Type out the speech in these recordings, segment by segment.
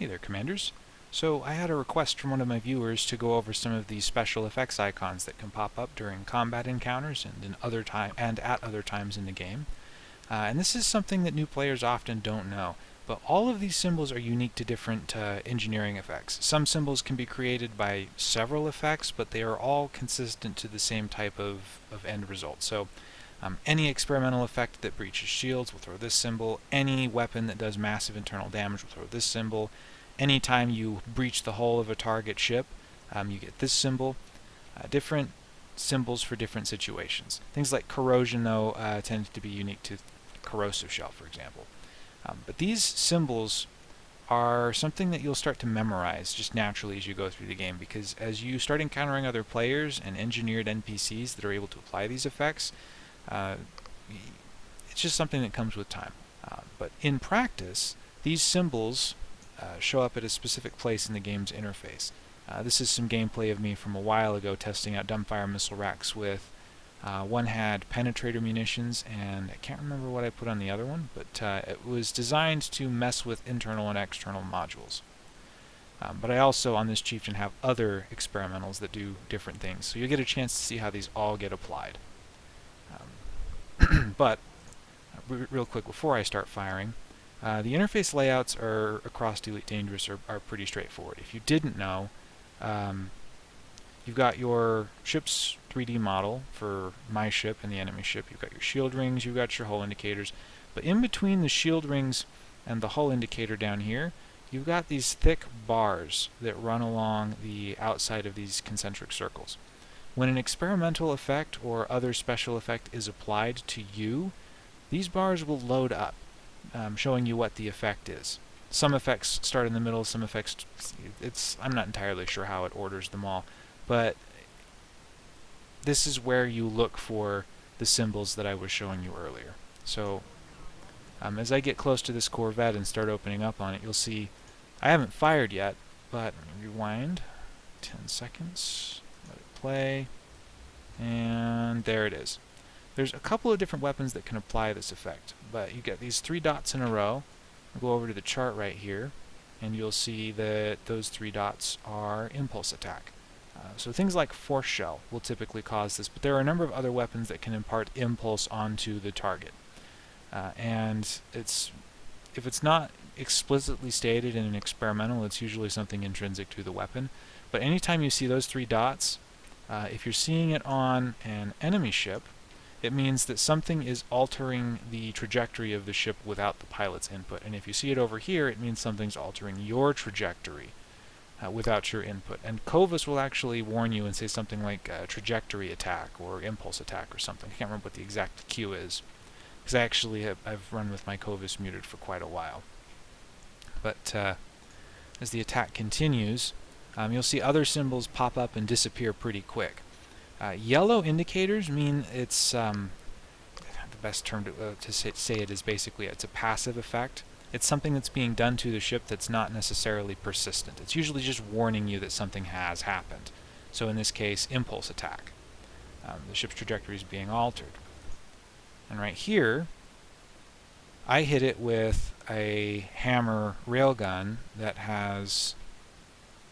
Hey there, Commanders. So I had a request from one of my viewers to go over some of these special effects icons that can pop up during combat encounters and in other time and at other times in the game. Uh, and this is something that new players often don't know. But all of these symbols are unique to different uh, engineering effects. Some symbols can be created by several effects, but they are all consistent to the same type of, of end result. So um, any experimental effect that breaches shields will throw this symbol. Any weapon that does massive internal damage will throw this symbol. Anytime you breach the hull of a target ship, um, you get this symbol. Uh, different symbols for different situations. Things like corrosion, though, uh, tend to be unique to corrosive shell, for example. Um, but these symbols are something that you'll start to memorize just naturally as you go through the game because as you start encountering other players and engineered NPCs that are able to apply these effects, uh, it's just something that comes with time. Uh, but in practice, these symbols uh, show up at a specific place in the game's interface. Uh, this is some gameplay of me from a while ago testing out dumbfire missile racks with uh, one had penetrator munitions and I can't remember what I put on the other one but uh, it was designed to mess with internal and external modules. Um, but I also on this chieftain have other experimentals that do different things so you'll get a chance to see how these all get applied. but real quick before I start firing, uh, the interface layouts are across Elite Dangerous are, are pretty straightforward. If you didn't know, um, you've got your ship's 3D model for my ship and the enemy ship. You've got your shield rings, you've got your hull indicators. But in between the shield rings and the hull indicator down here, you've got these thick bars that run along the outside of these concentric circles. When an experimental effect or other special effect is applied to you, these bars will load up, um, showing you what the effect is. Some effects start in the middle, some effects, it's I'm not entirely sure how it orders them all, but this is where you look for the symbols that I was showing you earlier. So um, as I get close to this Corvette and start opening up on it, you'll see I haven't fired yet, but rewind 10 seconds play, and there it is. There's a couple of different weapons that can apply this effect, but you get these three dots in a row. I'll go over to the chart right here, and you'll see that those three dots are impulse attack. Uh, so things like force shell will typically cause this, but there are a number of other weapons that can impart impulse onto the target. Uh, and it's if it's not explicitly stated in an experimental, it's usually something intrinsic to the weapon. But anytime you see those three dots, uh, if you're seeing it on an enemy ship, it means that something is altering the trajectory of the ship without the pilot's input. And if you see it over here, it means something's altering your trajectory uh, without your input. And COVAS will actually warn you and say something like uh, trajectory attack or impulse attack or something. I can't remember what the exact cue is. Because I actually have I've run with my COVAS muted for quite a while. But uh, as the attack continues, um, you'll see other symbols pop up and disappear pretty quick. Uh, yellow indicators mean it's um, the best term to, uh, to say, say, it is basically it's a passive effect. It's something that's being done to the ship that's not necessarily persistent. It's usually just warning you that something has happened. So in this case, impulse attack. Um, the ship's trajectory is being altered. And right here, I hit it with a hammer railgun that has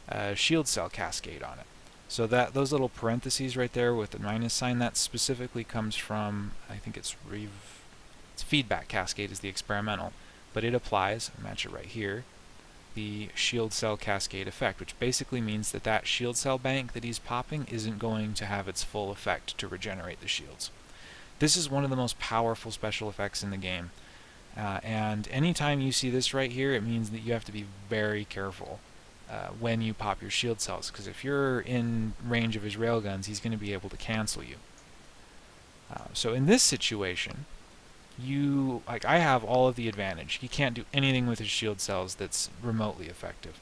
a shield cell cascade on it. So that those little parentheses right there with the minus sign, that specifically comes from, I think it's, it's feedback cascade is the experimental, but it applies, I match it right here, the shield cell cascade effect, which basically means that that shield cell bank that he's popping isn't going to have its full effect to regenerate the shields. This is one of the most powerful special effects in the game. Uh, and anytime you see this right here, it means that you have to be very careful uh, when you pop your shield cells, because if you're in range of his railguns, he's going to be able to cancel you. Uh, so in this situation, you like I have all of the advantage. He can't do anything with his shield cells that's remotely effective.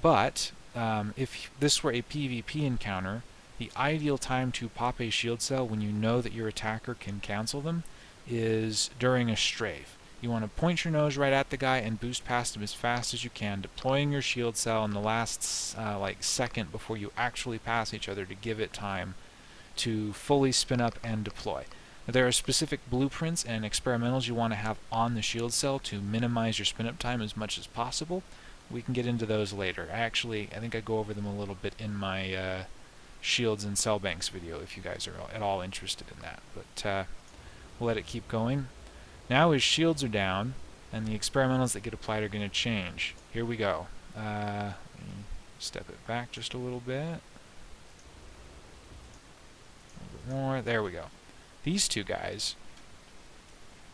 But um, if this were a PvP encounter, the ideal time to pop a shield cell when you know that your attacker can cancel them is during a strafe. You want to point your nose right at the guy and boost past him as fast as you can, deploying your shield cell in the last uh, like second before you actually pass each other to give it time to fully spin up and deploy. There are specific blueprints and experimentals you want to have on the shield cell to minimize your spin up time as much as possible. we can get into those later. I actually, I think I go over them a little bit in my uh, shields and cell banks video if you guys are at all interested in that. But uh, we'll let it keep going. Now his shields are down, and the experimentals that get applied are going to change. Here we go. Uh, step it back just a little bit. A little bit more. There we go. These two guys,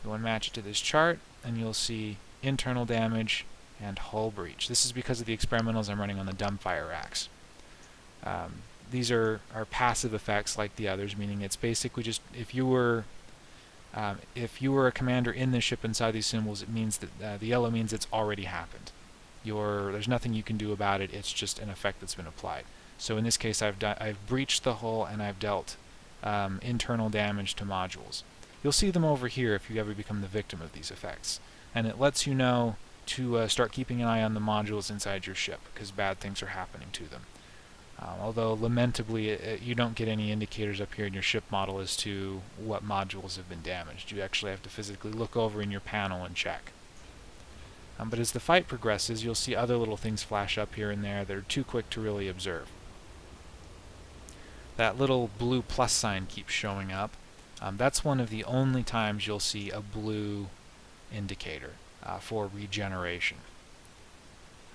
go and match it to this chart, and you'll see internal damage and hull breach. This is because of the experimentals I'm running on the dumbfire racks. Um, these are, are passive effects like the others, meaning it's basically just if you were um, if you were a commander in the ship inside these symbols, it means that uh, the yellow means it's already happened. You're, there's nothing you can do about it. It's just an effect that's been applied. So in this case, I've, I've breached the hull and I've dealt um, internal damage to modules. You'll see them over here if you ever become the victim of these effects. And it lets you know to uh, start keeping an eye on the modules inside your ship, because bad things are happening to them. Um, although, lamentably, it, you don't get any indicators up here in your ship model as to what modules have been damaged. You actually have to physically look over in your panel and check. Um, but as the fight progresses, you'll see other little things flash up here and there that are too quick to really observe. That little blue plus sign keeps showing up. Um, that's one of the only times you'll see a blue indicator uh, for regeneration.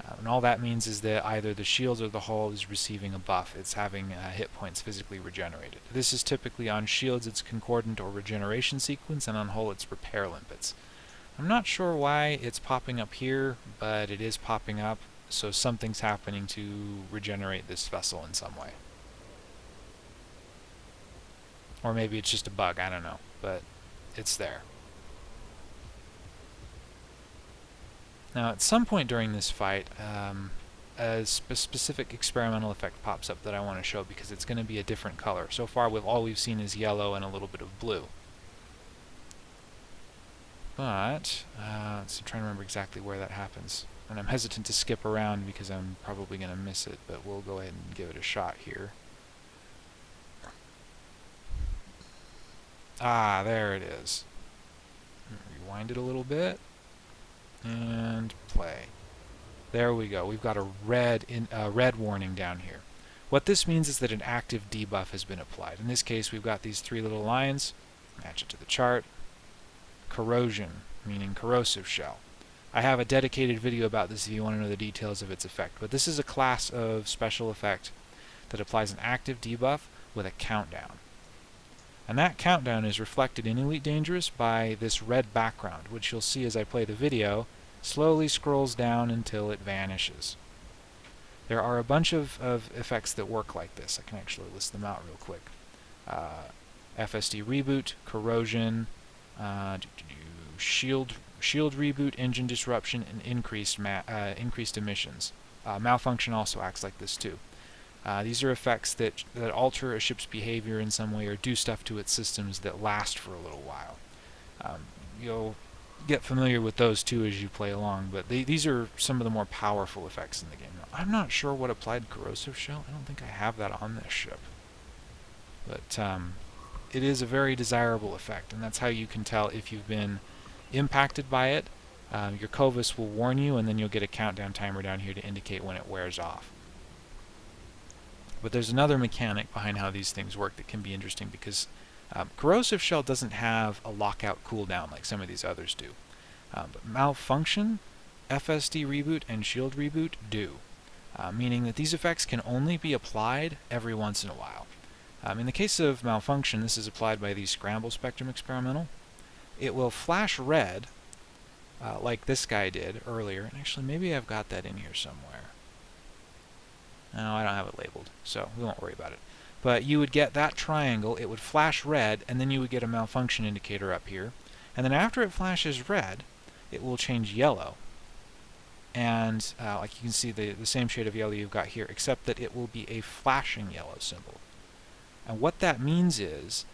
Uh, and all that means is that either the shield or the hull is receiving a buff. It's having uh, hit points physically regenerated. This is typically on shields it's concordant or regeneration sequence, and on hull it's repair limpets. I'm not sure why it's popping up here, but it is popping up, so something's happening to regenerate this vessel in some way. Or maybe it's just a bug, I don't know, but it's there. Now at some point during this fight, um, a sp specific experimental effect pops up that I want to show because it's going to be a different color. So far we've, all we've seen is yellow and a little bit of blue. But, uh, let's try to remember exactly where that happens. And I'm hesitant to skip around because I'm probably going to miss it, but we'll go ahead and give it a shot here. Ah, there it is. Rewind it a little bit and play. There we go. We've got a red in uh, red warning down here. What this means is that an active debuff has been applied. In this case, we've got these three little lines. Match it to the chart. Corrosion, meaning corrosive shell. I have a dedicated video about this if you want to know the details of its effect. But this is a class of special effect that applies an active debuff with a countdown. And that countdown is reflected in Elite Dangerous by this red background, which you'll see as I play the video, slowly scrolls down until it vanishes. There are a bunch of, of effects that work like this. I can actually list them out real quick. Uh, FSD reboot, corrosion, uh, shield shield reboot, engine disruption, and increased uh, increased emissions. Uh, malfunction also acts like this too. Uh, these are effects that, that alter a ship's behavior in some way or do stuff to its systems that last for a little while. Um, you'll get familiar with those too as you play along, but they, these are some of the more powerful effects in the game. I'm not sure what applied corrosive shell. I don't think I have that on this ship. But um, it is a very desirable effect, and that's how you can tell if you've been impacted by it. Uh, your COVAS will warn you, and then you'll get a countdown timer down here to indicate when it wears off. But there's another mechanic behind how these things work that can be interesting because um, corrosive shell doesn't have a lockout cooldown like some of these others do. Um, but malfunction, FSD reboot, and shield reboot do, uh, meaning that these effects can only be applied every once in a while. Um, in the case of malfunction, this is applied by the scramble spectrum experimental. It will flash red, uh, like this guy did earlier. And actually, maybe I've got that in here somewhere. No, I don't have it labeled, so we won't worry about it. But you would get that triangle, it would flash red, and then you would get a malfunction indicator up here. And then after it flashes red, it will change yellow. And uh, like you can see the, the same shade of yellow you've got here, except that it will be a flashing yellow symbol. And what that means is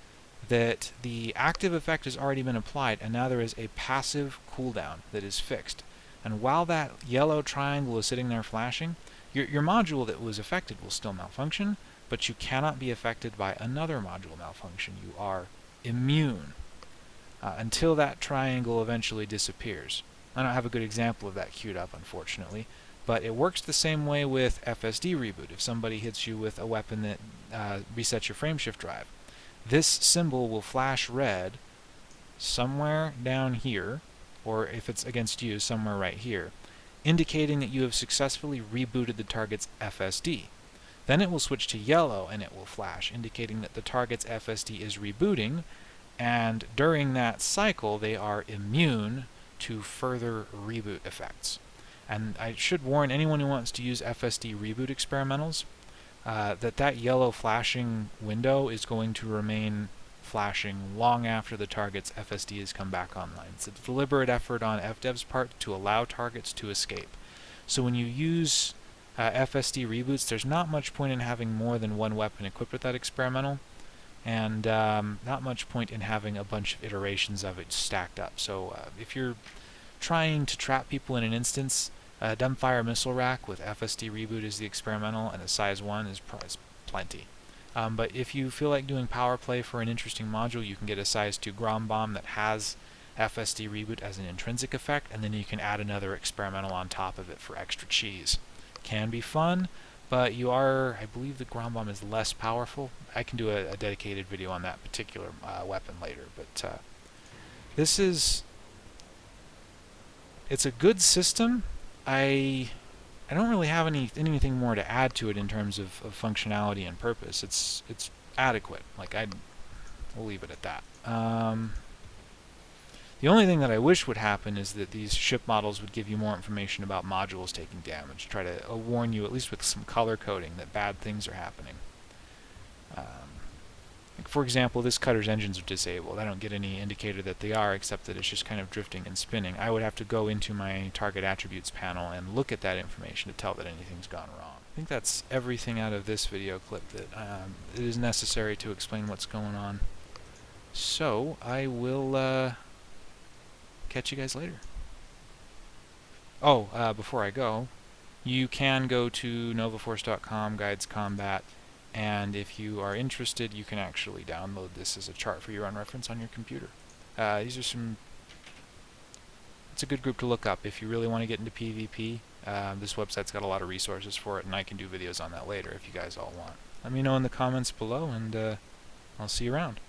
that the active effect has already been applied, and now there is a passive cooldown that is fixed. And while that yellow triangle is sitting there flashing, your, your module that was affected will still malfunction, but you cannot be affected by another module malfunction. You are immune uh, until that triangle eventually disappears. I don't have a good example of that queued up, unfortunately, But it works the same way with FSD reboot. If somebody hits you with a weapon that uh, resets your frameshift drive, this symbol will flash red somewhere down here, or if it's against you, somewhere right here, indicating that you have successfully rebooted the target's FSD. Then it will switch to yellow and it will flash, indicating that the target's FSD is rebooting, and during that cycle they are immune to further reboot effects. And I should warn anyone who wants to use FSD reboot experimentals uh, that that yellow flashing window is going to remain flashing long after the target's FSD has come back online. It's a deliberate effort on FDev's part to allow targets to escape. So when you use uh, FSD reboots, there's not much point in having more than one weapon equipped with that experimental, and um, not much point in having a bunch of iterations of it stacked up. So uh, if you're trying to trap people in an instance, a dumbfire missile rack with FSD reboot is the experimental, and a size 1 is, is plenty. Um, but if you feel like doing power play for an interesting module, you can get a size 2 Grom bomb that has FSD reboot as an intrinsic effect, and then you can add another experimental on top of it for extra cheese. Can be fun, but you are, I believe the Grom bomb is less powerful. I can do a, a dedicated video on that particular uh, weapon later, but uh, this is, it's a good system. I I don't really have any anything more to add to it in terms of, of functionality and purpose. It's it's adequate. Like I, we'll leave it at that. Um, the only thing that I wish would happen is that these ship models would give you more information about modules taking damage. Try to uh, warn you, at least with some color coding, that bad things are happening. Um, like for example, this cutter's engines are disabled. I don't get any indicator that they are, except that it's just kind of drifting and spinning. I would have to go into my target attributes panel and look at that information to tell that anything's gone wrong. I think that's everything out of this video clip that um, it is necessary to explain what's going on. So, I will uh, catch you guys later. Oh, uh, before I go, you can go to novaforce.com, guides combat, and if you are interested you can actually download this as a chart for your own reference on your computer. Uh, these are some it's a good group to look up if you really want to get into PvP. Uh, this website's got a lot of resources for it and I can do videos on that later if you guys all want. Let me know in the comments below and uh, I'll see you around.